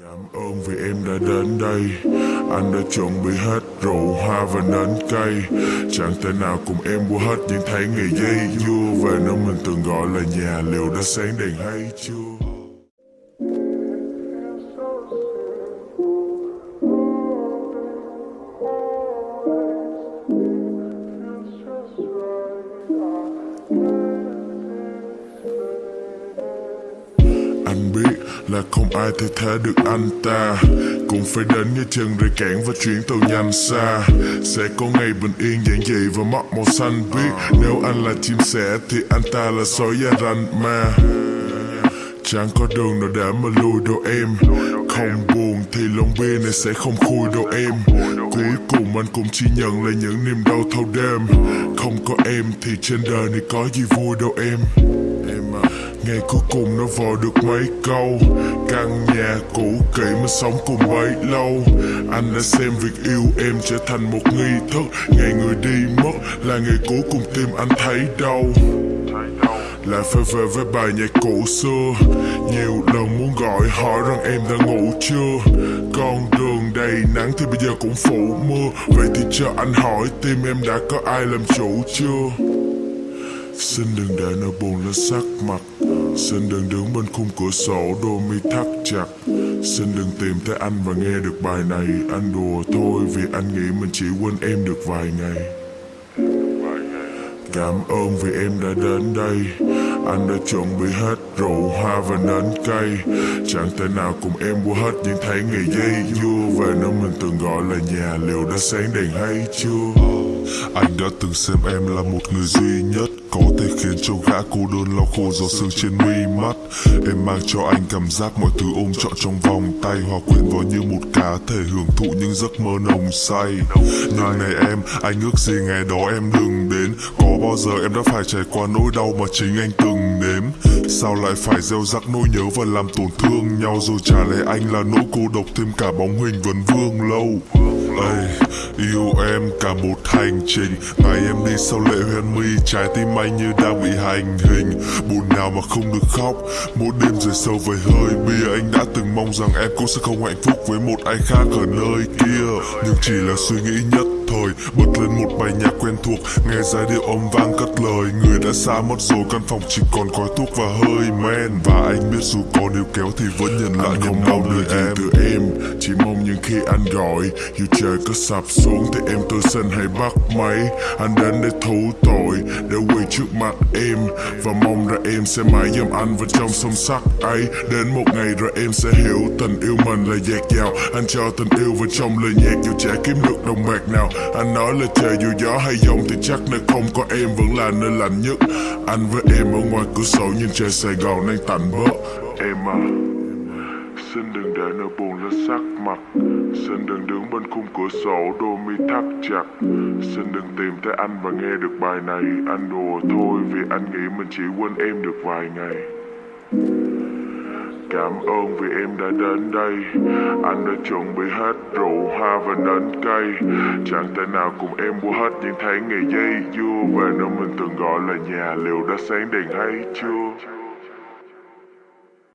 Cảm ơn vì em đã đến đây. Anh đã chuẩn bị hết rượu, hoa và nến cây Chẳng thể nào cùng em qua hết những tháng ngày dây dưa. Về nơi mình từng gọi là nhà Liệu đã sáng đèn hay chưa? Anh biết là không ai thay thế được anh ta. Cũng phải đến như chân rời cảng và chuyển tàu nhanh xa. Sẽ có ngày bình yên giản dị và mắt màu xanh biếc. Nếu anh là chim sẻ thì anh ta là sói da ranh ma. Chẳng có đường nào để mà lùi đâu em. Không buồn thì lòng bia này sẽ không khui đâu em. Cuối cùng anh cũng chỉ nhận lại những niềm đau thâu đêm. Không có em thì trên đời này có gì vui đâu em. Em Ngày cuối cùng nó vò được mấy câu. Căn nhà cũ kỹ mà sống cùng bấy lâu. Anh đã xem việc yêu em trở thành một nghi thức. Ngày người đi mất là ngày cuối cùng tim anh thấy đau. Lại phải về với bài nhạc cũ xưa. Nhiều lần muốn gọi hỏi rằng em đã ngủ chưa. Con đường đầy nắng thì bây giờ cũng phủ mưa. Vậy thì cho anh hỏi tim em đã có ai làm chủ chưa? Xin đừng để nỗi buồn lên sắc mặt. Xin đừng đứng bên khung cửa sổ đôi mi thắt chặt. Xin đừng tìm thấy anh và nghe được bài này. Anh đùa thôi vì anh nghĩ mình chỉ quên em được vài ngày. Cảm ơn vì em đã đến đây. Anh đã chuẩn bị hết rượu, hoa và nến cây Chẳng thể nào cùng em qua hết những tháng ngày dây. Dưa Về nơi mình từng gọi là nhà Liệu đã sáng đèn hay chưa? Anh đã từng xem em là một người duy nhất Có thể khiến cho gã cô đơn lau khô giọt sương trên mi mắt. Em mang cho anh cảm giác mọi thứ ôm trọn trong vòng tay Hòa quyện vào như một cá thể hưởng thụ những giấc mơ nồng say. Nhưng này em, anh ước gì ngày đó em đừng đến. Có bao giờ em đã phải trải qua nỗi đau mà chính anh từng nếm? Sao lại phải gieo rắc nỗi nhớ và làm tổn thương nhau? Rồi trả lại anh là nỗi cô độc thêm cả bóng hình vấn vương lâu. Ây, yêu em cả một hành trình. Ngày em đi sau lệ hoen mi Trái tim anh như đang bị hành hình. Buồn nào mà không được khóc Mỗi đêm rời sâu về hơi bia. Anh đã từng mong rằng em cũng sẽ không hạnh phúc Với một ai khác ở nơi kia. Nhưng chỉ là suy nghĩ nhất thời Bật lên một bài nhạc quen thuộc. Nghe giai điệu âm vang cất lời Người đã xa mất rồi. Căn phòng chỉ còn khói thuốc và hơi men. Và anh biết dù có níu kéo thì vẫn nhận lại không đau được gì em. từ em Chỉ mong những khi anh gọi. Dù trời có sập xuống thì em tôi xin hãy bắt máy. Anh đến để thú tội Để quỳ trước mặt em. Và mong rằng em sẽ mãi giam anh vào trong sông sắt ấy. Đến một ngày rồi em sẽ hiểu Tình yêu mình là dạt dào. Anh cho tình yêu vào trong lời nhạc. Dù chả kiếm được đồng bạc nào anh nói là trời dù gió hay giông Thì chắc nơi không có em vẫn là nơi lạnh nhất. Anh với em ở ngoài cửa sổ Nhìn trời Sài Gòn đang tạnh bớt. Em à Xin đừng để nỗi buồn lên sắc mặt. Xin đừng đứng bên khung cửa sổ đôi mi thắt chặt. Xin đừng tìm thấy anh và nghe được bài này. Anh đùa thôi vì anh nghĩ mình chỉ quên em được vài ngày. Cảm ơn vì em đã đến đây. Anh đã chuẩn bị hết rượu, hoa và nến cây Chẳng thể nào cùng em qua hết những tháng ngày dây dưa Về nơi mình từng gọi là nhà Liệu đã sáng đèn hay chưa?